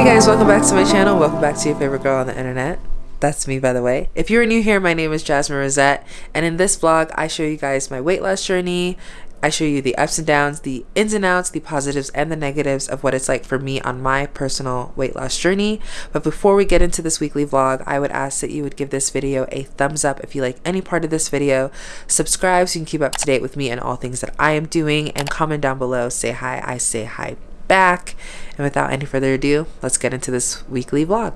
Hey guys, welcome back to my channel. Welcome back to your favorite girl on the internet. That's me, by the way. If you're new here, my name is Jasmine Rosette, and in this vlog, I show you guys my weight loss journey. I show you the ups and downs, the ins and outs, the positives and the negatives of what it's like for me on my personal weight loss journey. But before we get into this weekly vlog, I would ask that you would give this video a thumbs up if you like any part of this video. Subscribe so you can keep up to date with me and all things that I am doing, and comment down below. Say hi, I say hi back. And without any further ado, let's get into this weekly vlog.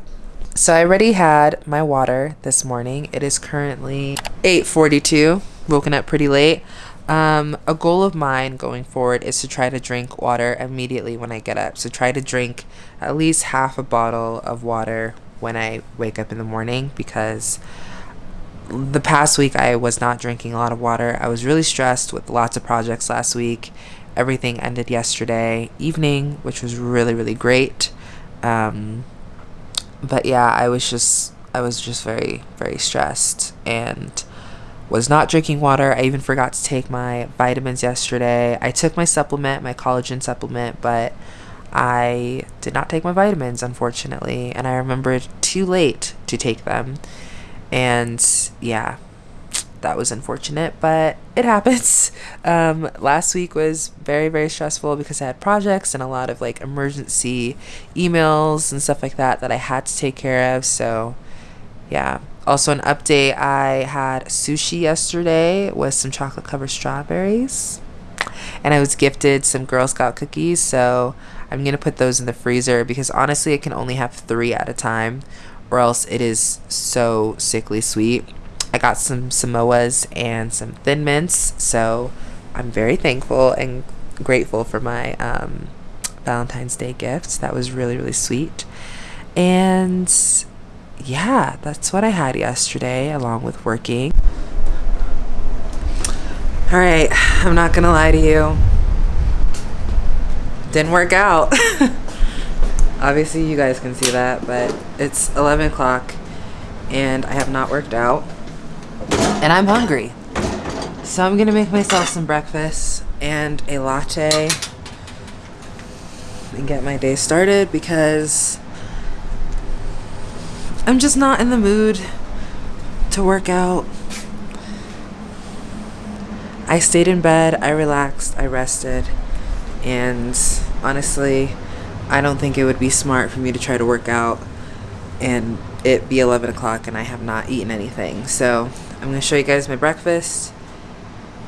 So I already had my water this morning. It is currently 8:42. Woken up pretty late. Um, a goal of mine going forward is to try to drink water immediately when I get up. So try to drink at least half a bottle of water when I wake up in the morning because the past week I was not drinking a lot of water. I was really stressed with lots of projects last week. Everything ended yesterday evening, which was really really great. Um, but yeah, I was just I was just very very stressed and was not drinking water. I even forgot to take my vitamins yesterday. I took my supplement, my collagen supplement, but I did not take my vitamins unfortunately, and I remembered too late to take them. And yeah, that was unfortunate, but it happens. Um, last week was very, very stressful because I had projects and a lot of like emergency emails and stuff like that that I had to take care of. So, yeah. Also, an update I had sushi yesterday with some chocolate covered strawberries, and I was gifted some Girl Scout cookies. So, I'm gonna put those in the freezer because honestly, I can only have three at a time, or else it is so sickly sweet. I got some Samoas and some Thin Mints, so I'm very thankful and grateful for my um, Valentine's Day gifts. That was really, really sweet. And yeah, that's what I had yesterday, along with working. All right, I'm not gonna lie to you. Didn't work out. Obviously, you guys can see that, but it's 11 o'clock and I have not worked out and I'm hungry. So I'm gonna make myself some breakfast and a latte and get my day started because I'm just not in the mood to work out. I stayed in bed, I relaxed, I rested, and honestly, I don't think it would be smart for me to try to work out and it be 11 o'clock and I have not eaten anything. So I'm going to show you guys my breakfast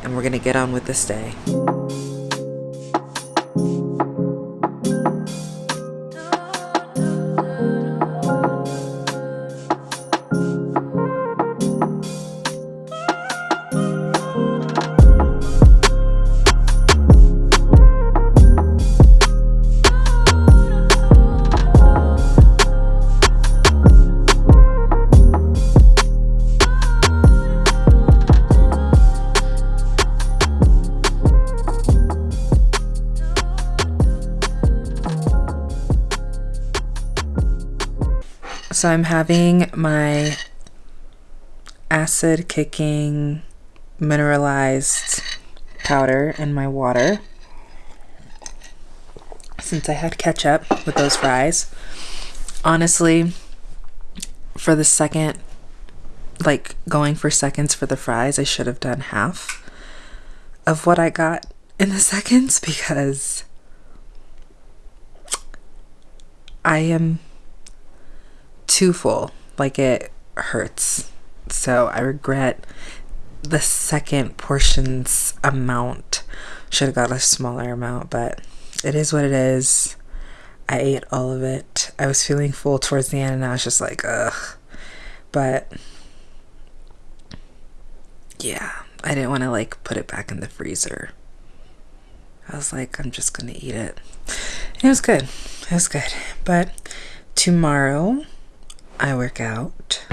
and we're going to get on with this day. So I'm having my acid kicking mineralized powder in my water since I had ketchup with those fries. Honestly, for the second, like going for seconds for the fries, I should have done half of what I got in the seconds because I am too full. Like it hurts. So I regret the second portion's amount. Should have got a smaller amount, but it is what it is. I ate all of it. I was feeling full towards the end and I was just like, ugh. But yeah, I didn't want to like put it back in the freezer. I was like, I'm just gonna eat it. It was good. It was good. But tomorrow I work out.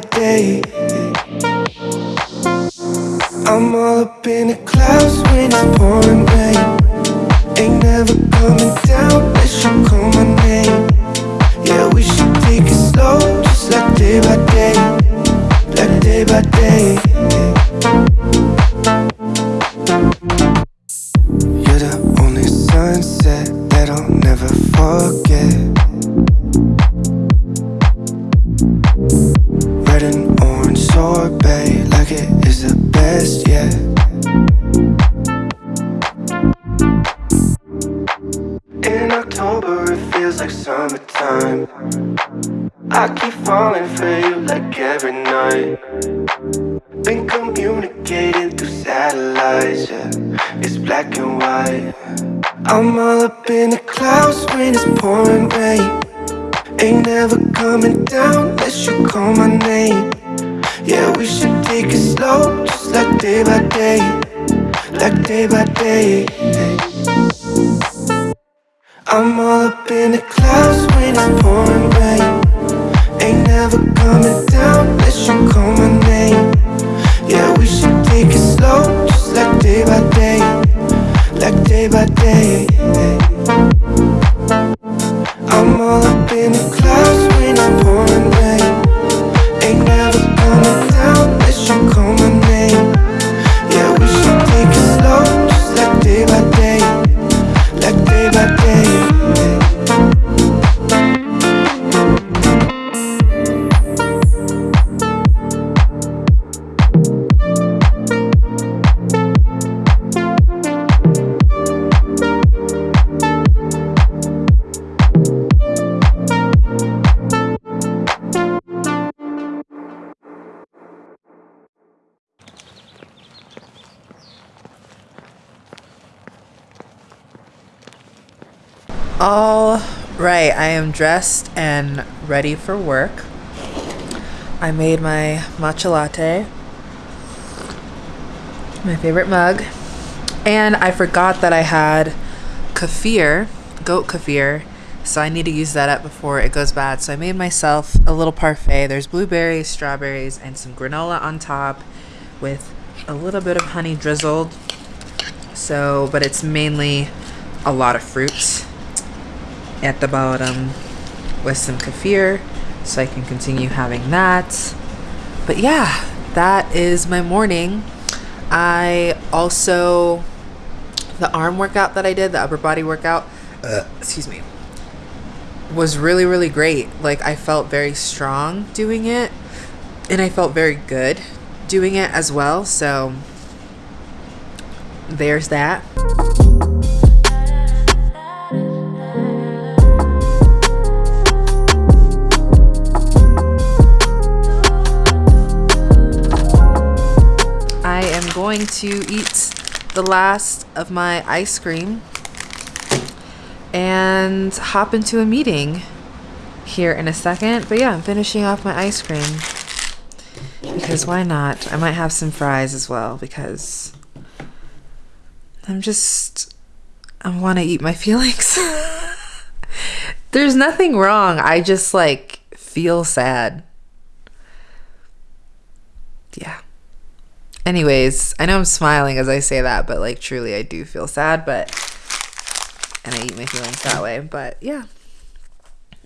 By day. I'm all up in the clouds when it's pouring rain. Ain't never coming down unless you call my name. Yeah, we should take it slow, just like day by day, like day by day. Am dressed and ready for work. I made my matcha latte, my favorite mug, and I forgot that I had kefir, goat kefir, so I need to use that up before it goes bad. So I made myself a little parfait. There's blueberries, strawberries, and some granola on top with a little bit of honey drizzled. So, but it's mainly a lot of fruits at the bottom with some kefir so I can continue having that. But yeah, that is my morning. I also, the arm workout that I did, the upper body workout, uh, excuse me, was really, really great. Like, I felt very strong doing it and I felt very good doing it as well. So, there's that. Going to eat the last of my ice cream and hop into a meeting here in a second. But yeah, I'm finishing off my ice cream because why not? I might have some fries as well because I'm just I want to eat my feelings. There's nothing wrong. I just like feel sad. Yeah. Anyways, I know I'm smiling as I say that, but like truly I do feel sad, but and I eat my feelings that way. But yeah.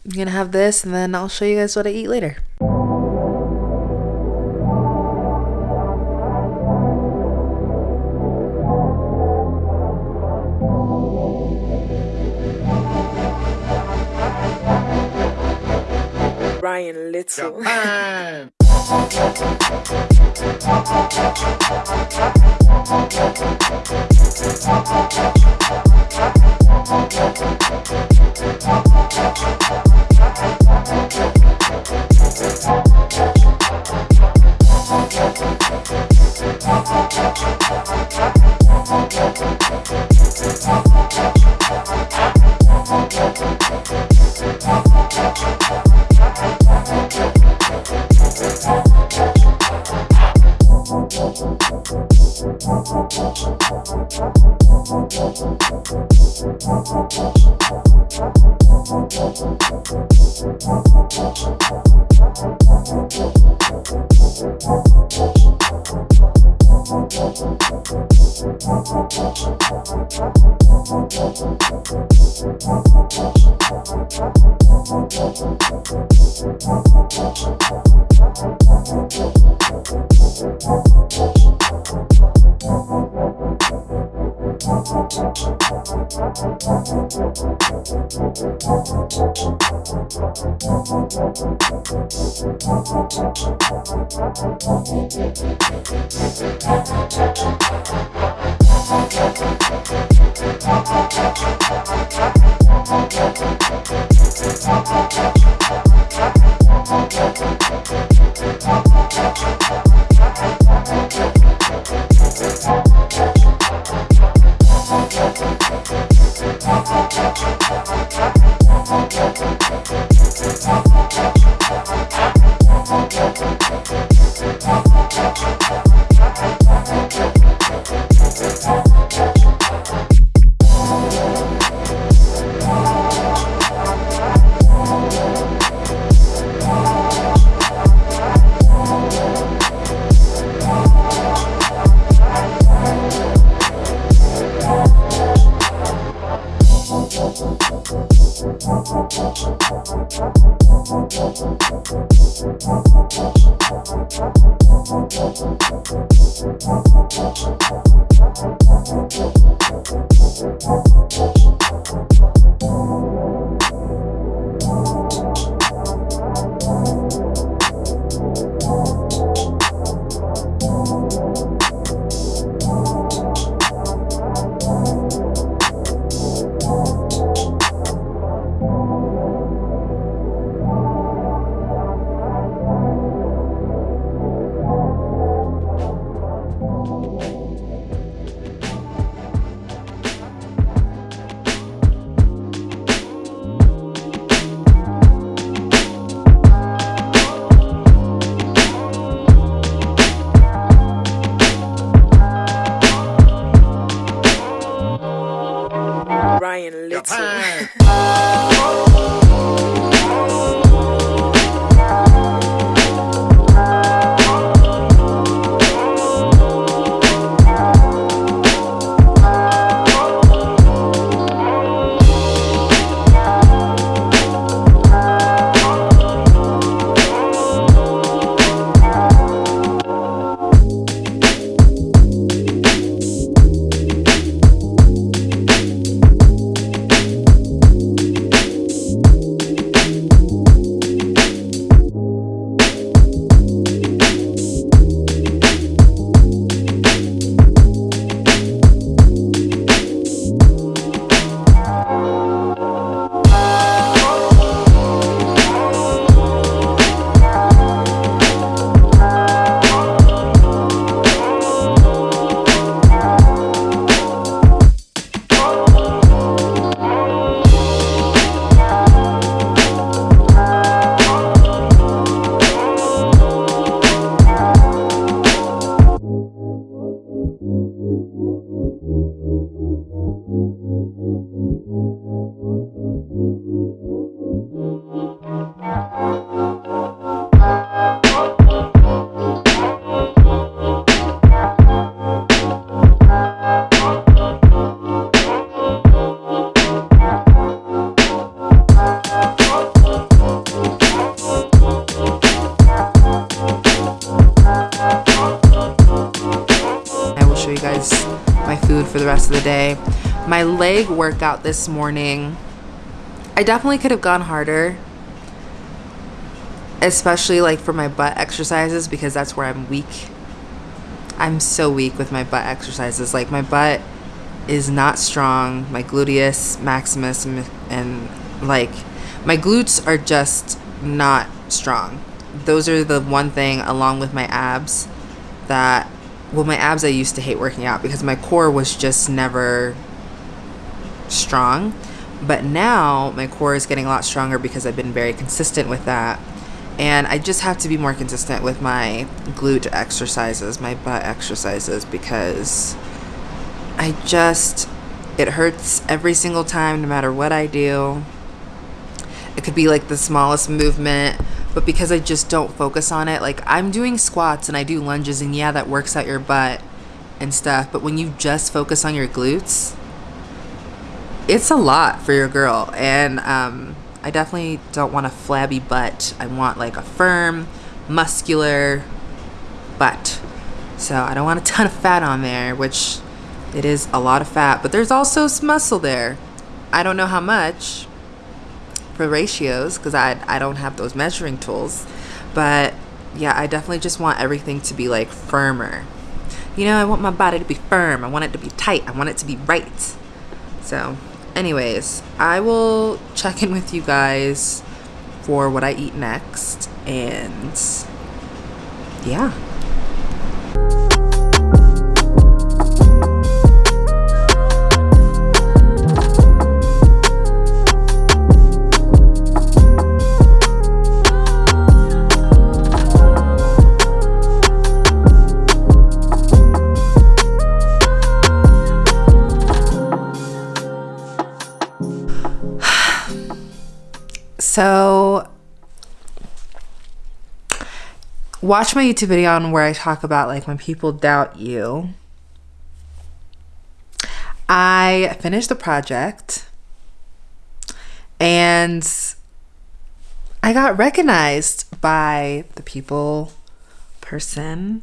I'm gonna have this and then I'll show you guys what I eat later. Ryan Little. Japan. Ryan workout this morning, I definitely could have gone harder. especially like for my butt exercises because that's where I'm weak. I'm so weak with my butt exercises. Like my butt is not strong. My gluteus maximus and, and like my glutes are just not strong. Those are the one thing along with my abs that well my abs I used to hate working out because my core was just never strong. But now my core is getting a lot stronger because I've been very consistent with that. And I just have to be more consistent with my glute exercises, my butt exercises, because I just, it hurts every single time, no matter what I do. It could be like the smallest movement, but because I just don't focus on it, like I'm doing squats and I do lunges, and yeah, that works out your butt and stuff. But when you just focus on your glutes, it's a lot for your girl. And um, I definitely don't want a flabby butt. I want like a firm, muscular butt. So I don't want a ton of fat on there, which it is a lot of fat, but there's also some muscle there. I don't know how much for ratios because I, I don't have those measuring tools. But yeah, I definitely just want everything to be like firmer. You know, I want my body to be firm. I want it to be tight. I want it to be right. So anyways, I will check in with you guys for what I eat next. And yeah. So, watch my YouTube video on where I talk about like when people doubt you. I finished the project and I got recognized by the people, person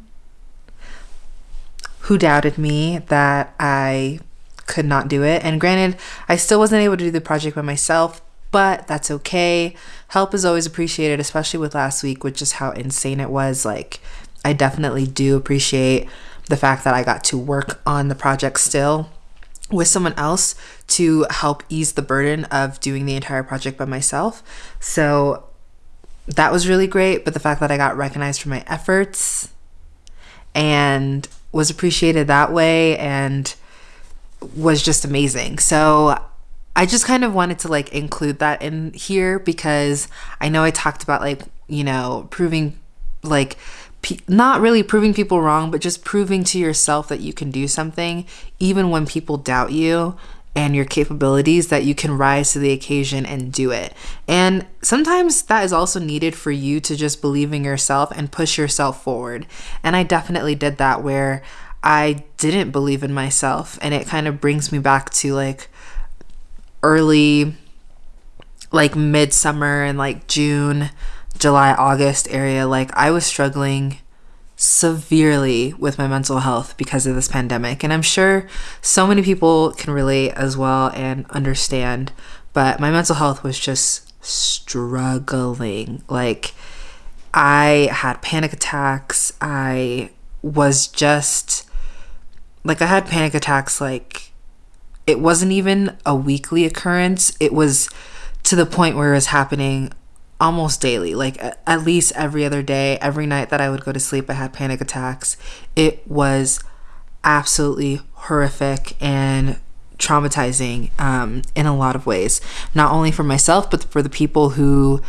who doubted me that I could not do it. And granted, I still wasn't able to do the project by myself, but that's okay. Help is always appreciated, especially with last week, with just how insane it was. Like, I definitely do appreciate the fact that I got to work on the project still with someone else to help ease the burden of doing the entire project by myself. So that was really great. But the fact that I got recognized for my efforts and was appreciated that way and was just amazing. So I just kind of wanted to like include that in here because I know I talked about like, you know, proving like pe- not really proving people wrong, but just proving to yourself that you can do something even when people doubt you and your capabilities that you can rise to the occasion and do it. And sometimes that is also needed for you to just believe in yourself and push yourself forward. And I definitely did that where I didn't believe in myself and it kind of brings me back to like early like midsummer and like June, July, August area, like I was struggling severely with my mental health because of this pandemic. And I'm sure so many people can relate as well and understand, but my mental health was just struggling. Like I had panic attacks. I was just like I had panic attacks like it wasn't even a weekly occurrence. It was to the point where it was happening almost daily, like at least every other day, every night that I would go to sleep, I had panic attacks. It was absolutely horrific and traumatizing um, in a lot of ways, not only for myself, but for the people who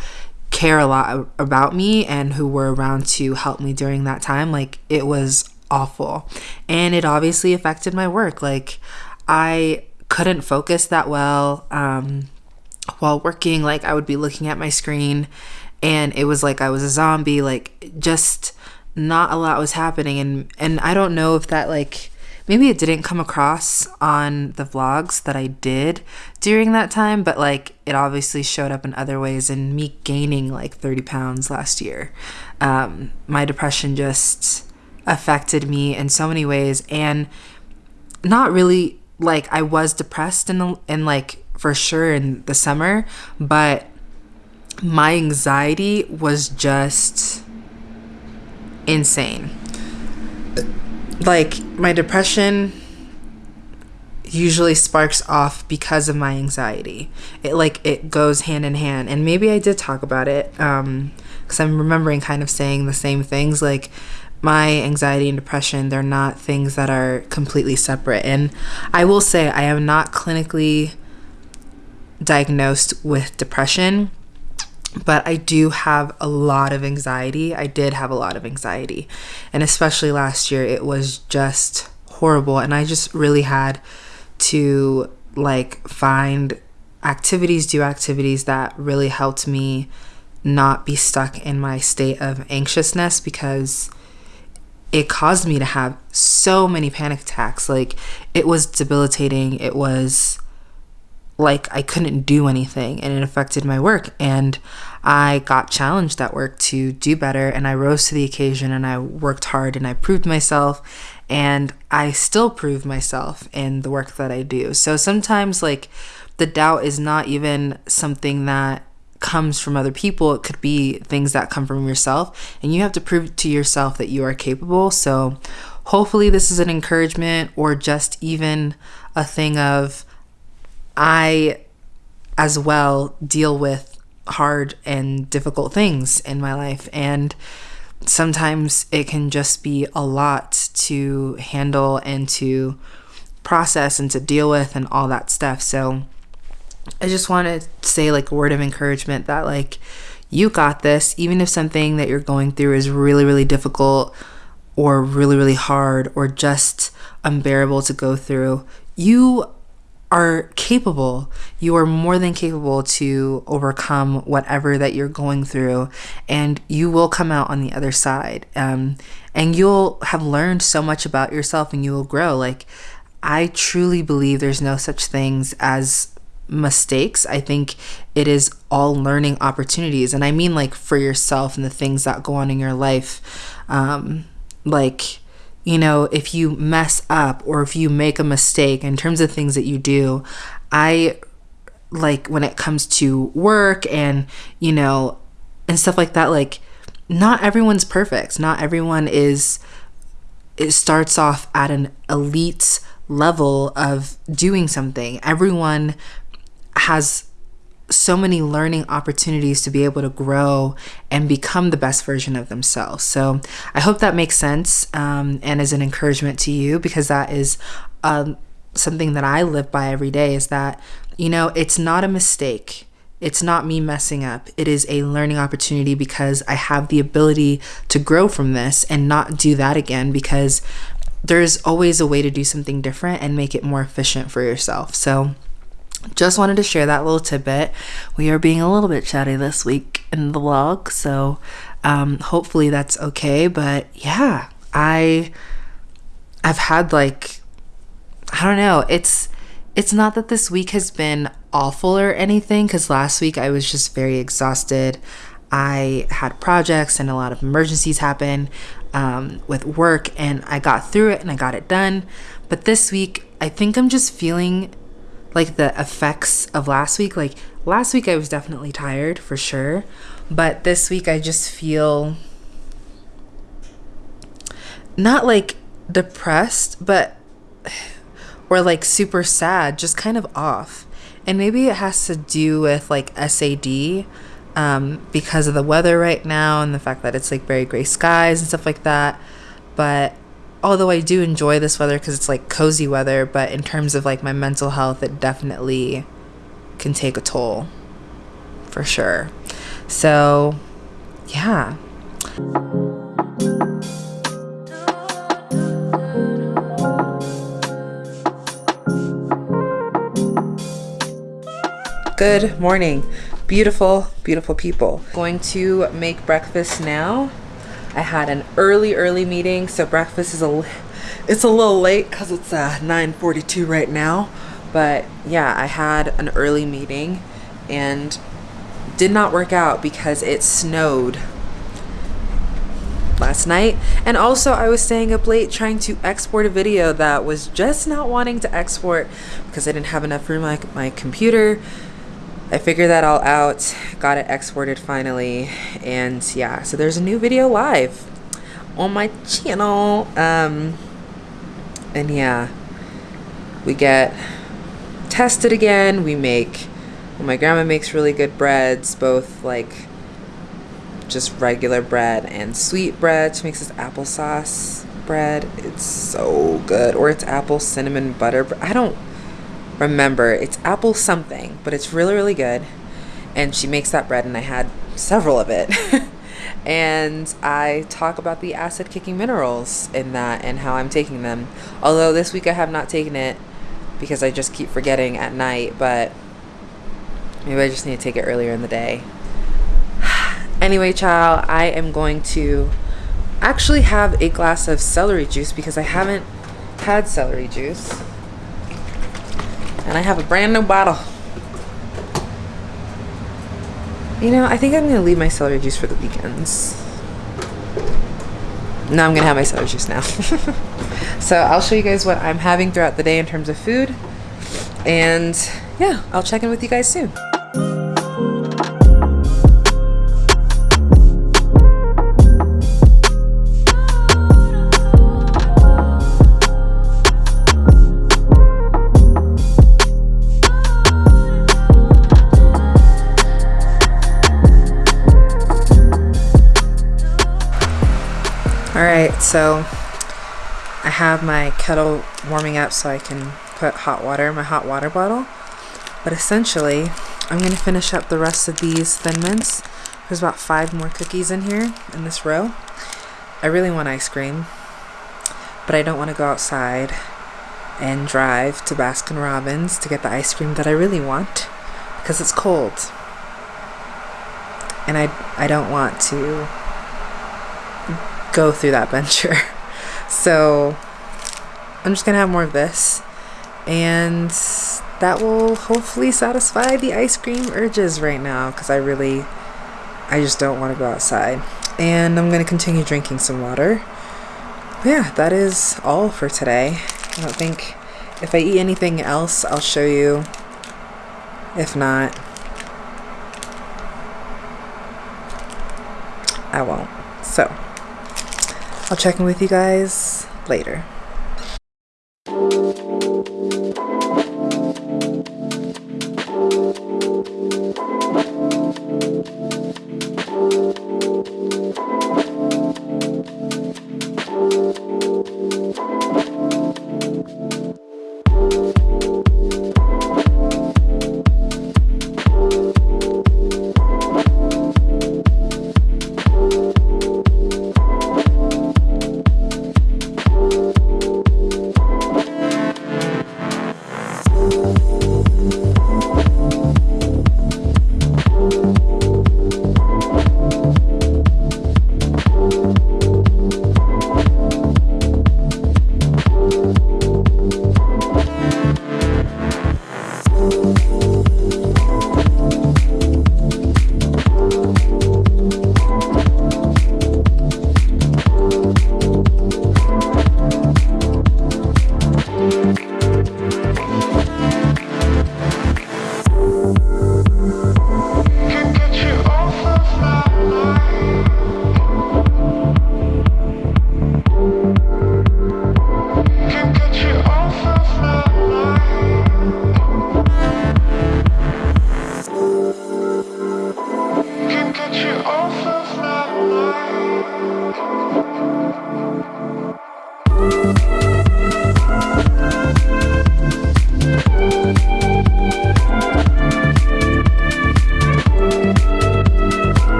care a lot about me and who were around to help me during that time. Like, it was awful. And it obviously affected my work. Like, I couldn't focus that well um, while working. Like I would be looking at my screen and it was like I was a zombie, like just not a lot was happening. And, and I don't know if that like, maybe it didn't come across on the vlogs that I did during that time, but like it obviously showed up in other ways and me gaining like 30 pounds last year. Um, my depression just affected me in so many ways and not really like I was depressed in the, in like for sure in the summer, but my anxiety was just insane. Like, my depression usually sparks off because of my anxiety. It like it goes hand in hand. And maybe I did talk about it um cuz I'm remembering kind of saying the same things like my anxiety and depression, they're not things that are completely separate. And I will say I am not clinically diagnosed with depression, but I do have a lot of anxiety. I did have a lot of anxiety. And especially last year, it was just horrible. And I just really had to like find activities, do activities that really helped me not be stuck in my state of anxiousness because it caused me to have so many panic attacks. Like it was debilitating. It was like I couldn't do anything and it affected my work. And I got challenged at work to do better and I rose to the occasion and I worked hard and I proved myself and I still prove myself in the work that I do. So sometimes like the doubt is not even something that comes from other people. It could be things that come from yourself and you have to prove to yourself that you are capable. So hopefully this is an encouragement or just even a thing of I as well deal with hard and difficult things in my life and sometimes it can just be a lot to handle and to process and to deal with and all that stuff. So I just want to say like a word of encouragement that like you got this even if something that you're going through is really really difficult or really really hard or just unbearable to go through. You are capable. You are more than capable to overcome whatever that you're going through, and you will come out on the other side. Um, and you'll have learned so much about yourself and you will grow. Like, I truly believe there's no such things as mistakes. I think it is all learning opportunities. And I mean, like, for yourself and the things that go on in your life. Um, like, you know, if you mess up or if you make a mistake in terms of things that you do, I like when it comes to work and, you know, and stuff like that, like, not everyone's perfect. Not everyone is, it starts off at an elite level of doing something. Everyone has so many learning opportunities to be able to grow and become the best version of themselves. So I hope that makes sense um, and is an encouragement to you because that is um, something that I live by every day is that, you know, it's not a mistake. It's not me messing up. It is a learning opportunity because I have the ability to grow from this and not do that again because there's always a way to do something different and make it more efficient for yourself. So, just wanted to share that little tidbit. We are being a little bit chatty this week in the vlog, so um, hopefully that's okay. But yeah, I I've had like I don't know. It's it's not that this week has been awful or anything because last week I was just very exhausted. I had projects and a lot of emergencies happen um, with work, and I got through it and I got it done. But this week, I think I'm just feeling like the effects of last week. Like last week, I was definitely tired for sure, but this week, I just feel not like depressed, but or like super sad, just kind of off. And maybe it has to do with like SAD um, because of the weather right now and the fact that it's like very gray skies and stuff like that. But although I do enjoy this weather because it's like cozy weather, but in terms of like my mental health, it definitely can take a toll for sure. So, yeah. Good morning, beautiful, beautiful people. Going to make breakfast now. I had an early, early meeting, so breakfast is a, it's a little late because it's uh, 9.42 right now. But yeah, I had an early meeting and did not work out because it snowed last night. And also I was staying up late trying to export a video that was just not wanting to export because I didn't have enough room my, my computer. I figured that all out, got it exported finally, and yeah, so there's a new video live on my channel. Um, and yeah, we get tested again. We make, well, my grandma makes really good breads, both like just regular bread and sweet bread. She makes this applesauce bread. It's so good. Or it's apple cinnamon butter. I don't remember. It's apple something, but it's really, really good. And she makes that bread, and I had several of it. and I talk about the acid kicking minerals in that and how I'm taking them. Although this week I have not taken it because I just keep forgetting at night, but maybe I just need to take it earlier in the day. anyway, child, I am going to actually have a glass of celery juice because I haven't had celery juice. And I have a brand new bottle. You know, I think I'm going to leave my celery juice for the weekends. No, I'm going to have my celery juice now. so I'll show you guys what I'm having throughout the day in terms of food. And yeah, I'll check in with you guys soon. Alright, so I have my kettle warming up so I can put hot water in my hot water bottle. But essentially, I'm going to finish up the rest of these Thin Mints. There's about five more cookies in here in this row. I really want ice cream, but I don't want to go outside and drive to Baskin Robbins to get the ice cream that I really want because it's cold. And I, I don't want to go through that venture. So I'm just gonna have more of this and that will hopefully satisfy the ice cream urges right now because I really I just don't want to go outside. And I'm gonna continue drinking some water. Yeah that is all for today. I don't think if I eat anything else I'll show you. If not I won't. So I'll check in with you guys later.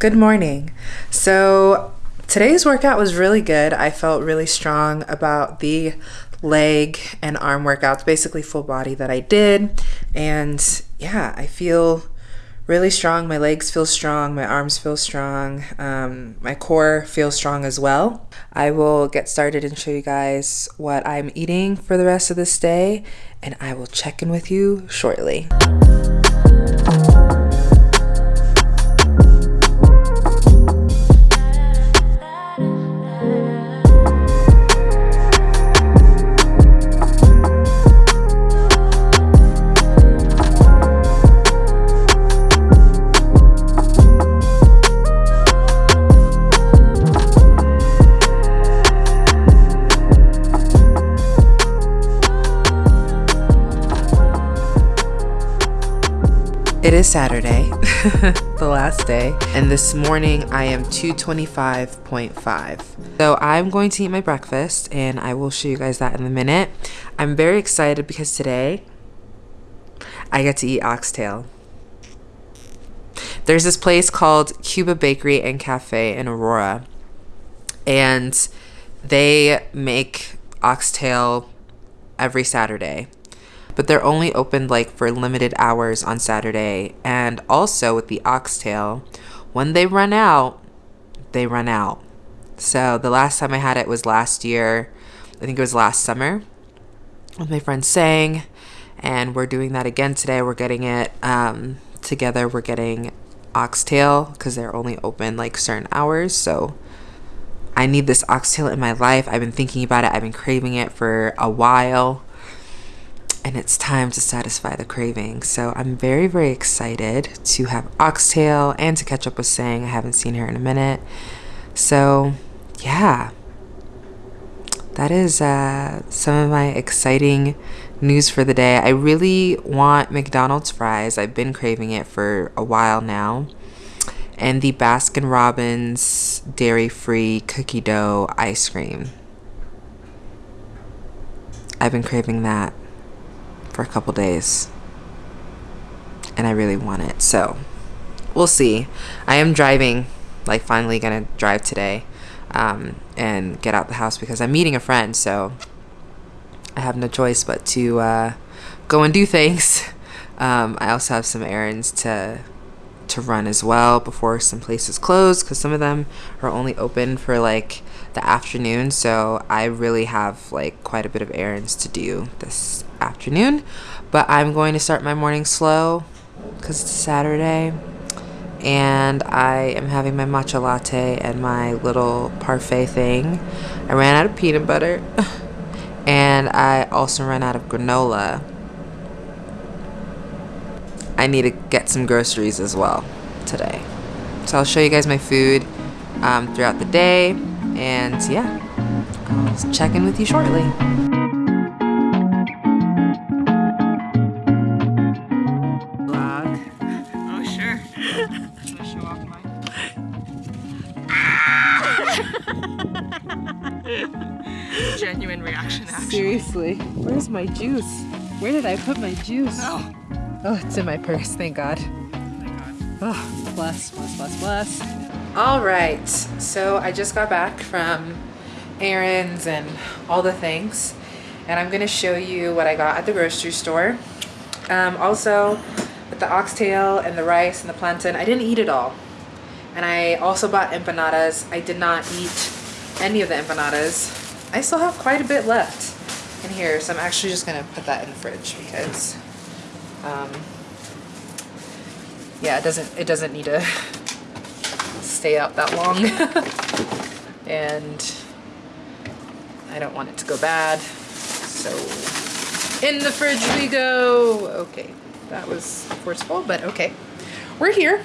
Good morning. So today's workout was really good. I felt really strong about the leg and arm workouts, basically full body that I did. And yeah, I feel really strong. My legs feel strong, my arms feel strong, um, my core feels strong as well. I will get started and show you guys what I'm eating for the rest of this day, and I will check in with you shortly. It is Saturday, the last day, and this morning I am 225.5. So I'm going to eat my breakfast and I will show you guys that in a minute. I'm very excited because today I get to eat oxtail. There's this place called Cuba Bakery and Cafe in Aurora, and they make oxtail every Saturday but they're only open like for limited hours on Saturday. And also with the oxtail, when they run out, they run out. So the last time I had it was last year. I think it was last summer with my friend Sang. And we're doing that again today. We're getting it um, together. We're getting oxtail because they're only open like certain hours. So I need this oxtail in my life. I've been thinking about it, I've been craving it for a while. And it's time to satisfy the craving. So I'm very, very excited to have oxtail and to catch up with Sang. I haven't seen her in a minute. So, yeah, that is uh, some of my exciting news for the day. I really want McDonald's fries. I've been craving it for a while now. And the Baskin Robbins dairy free cookie dough ice cream. I've been craving that for a couple days. And I really want it. So, we'll see. I am driving, like, finally gonna drive today um, and get out the house because I'm meeting a friend. So I have no choice but to uh, go and do things. Um, I also have some errands to to run as well before some places close because some of them are only open for like the afternoon. So I really have like quite a bit of errands to do this afternoon. But I'm going to start my morning slow because it's Saturday and I am having my matcha latte and my little parfait thing. I ran out of peanut butter and I also ran out of granola. I need to get some groceries as well today. So I'll show you guys my food um, throughout the day and yeah, I'll check in with you shortly. Oh sure. Genuine reaction, actually. Seriously, where's my juice? Where did I put my juice? Oh, Oh, it's in my purse, thank God. my God. Oh, bless, bless, bless, bless. All right, so I just got back from errands and all the things, and I'm gonna show you what I got at the grocery store. Um, also, with the oxtail and the rice and the plantain, I didn't eat it all. And I also bought empanadas. I did not eat any of the empanadas. I still have quite a bit left in here, so I'm actually just gonna put that in the fridge because um, yeah, it doesn't it doesn't need to stay out that long, and I don't want it to go bad. So in the fridge we go. Okay, that was forceful, but okay, we're here.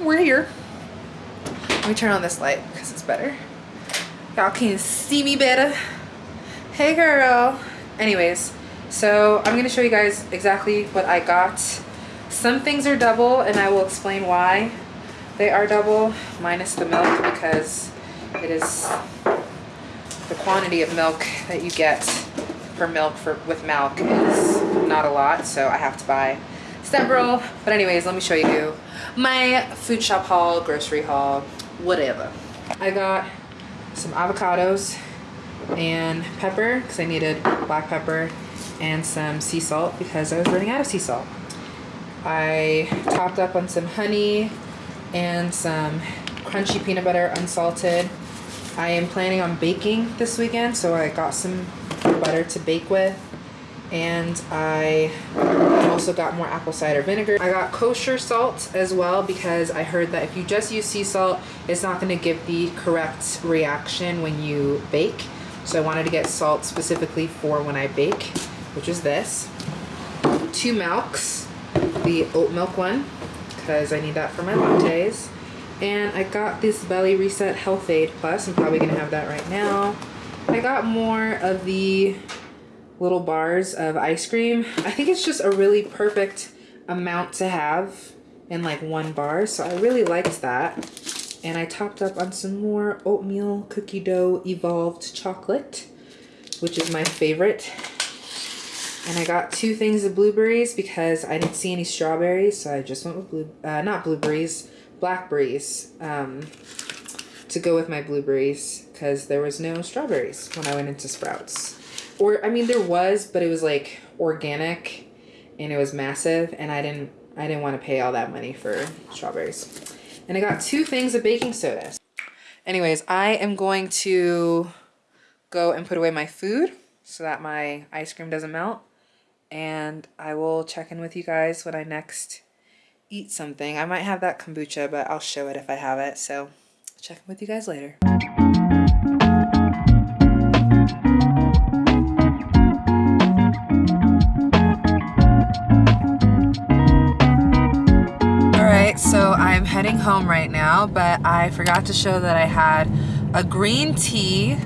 We're here. Let me turn on this light because it's better. Y'all can see me better. Hey girl. Anyways, so I'm gonna show you guys exactly what I got. Some things are double and I will explain why they are double minus the milk because it is the quantity of milk that you get per milk for with milk is not a lot so I have to buy several. But anyways let me show you my food shop haul grocery haul whatever. I got some avocados and pepper because I needed black pepper and some sea salt because I was running out of sea salt. I topped up on some honey and some crunchy peanut butter unsalted. I am planning on baking this weekend so I got some butter to bake with and I also got more apple cider vinegar. I got kosher salt as well because I heard that if you just use sea salt, it's not going to give the correct reaction when you bake. So I wanted to get salt specifically for when I bake, which is this. Two milks, the oat milk one, because I need that for my lattes. And I got this Belly Reset Health-Ade Plus. I'm probably going to have that right now. I got more of the little bars of ice cream. I think it's just a really perfect amount to have in like one bar. So I really liked that. And I topped up on some more oatmeal cookie dough evolved chocolate, which is my favorite. And I got two things of blueberries because I didn't see any strawberries. So I just went with blue, uh, not blueberries, blackberries um, to go with my blueberries because there was no strawberries when I went into Sprouts or I mean there was, but it was like organic and it was massive and I didn't I didn't want to pay all that money for strawberries. And I got two things of baking soda. Anyways, I am going to go and put away my food so that my ice cream doesn't melt. And I will check in with you guys when I next eat something. I might have that kombucha, but I'll show it if I have it. So check in with you guys later. So I'm heading home right now, but I forgot to show that I had a green tea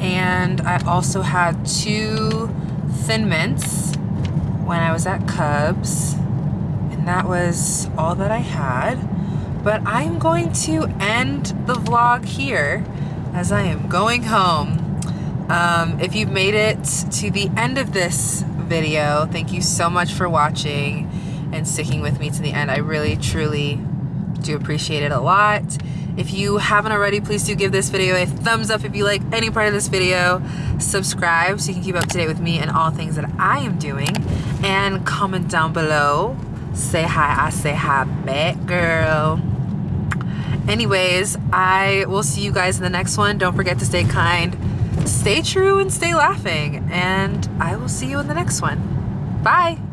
and I also had two Thin Mints when I was at Cubs. And that was all that I had. But I'm going to end the vlog here as I am going home. Um, if you've made it to the end of this video, thank you so much for watching and sticking with me to the end. I really, truly do appreciate it a lot. If you haven't already, please do give this video a thumbs up if you like any part of this video. Subscribe so you can keep up to date with me and all things that I am doing. And comment down below. Say hi, I say hi back, girl. Anyways, I will see you guys in the next one. Don't forget to stay kind, stay true, and stay laughing. And I will see you in the next one. Bye.